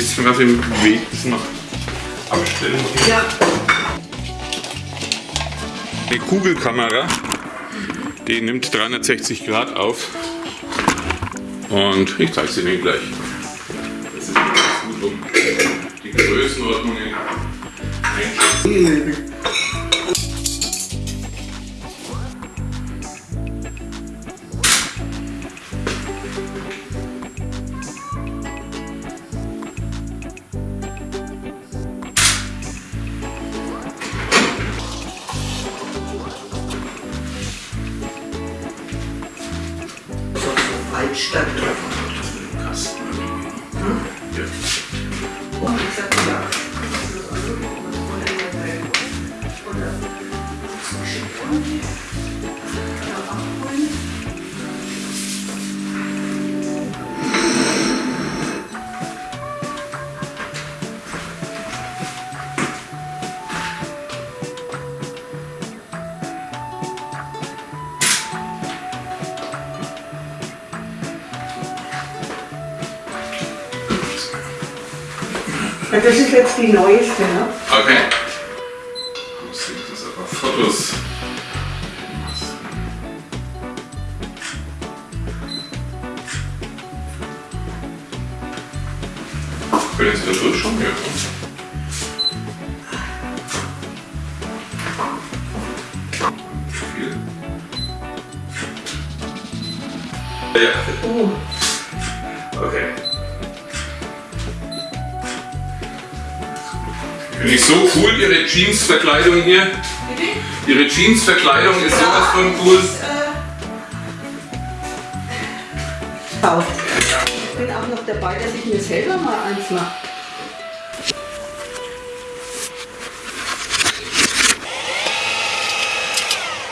schon ganz im Weg, das noch abstellen. Ja. Eine Kugelkamera, die nimmt 360 Grad auf. Und ich zeige es Ihnen gleich. Das ist ganz gut, um die Größenordnungen einschätzen. Altstadt. Kasten. Ja. Und ich sag ja. Das ist jetzt die neueste, ne? Okay. Muss ich das aber Fotos. Können Sie da durchschauen? Ja. Viel. Ja. Oh, Okay. Finde ich so cool, Ihre Jeans-Verkleidung hier. Ihre Jeans-Verkleidung ist sowas von cool. Schau. Ich bin auch noch dabei, dass ich mir selber mal eins mache.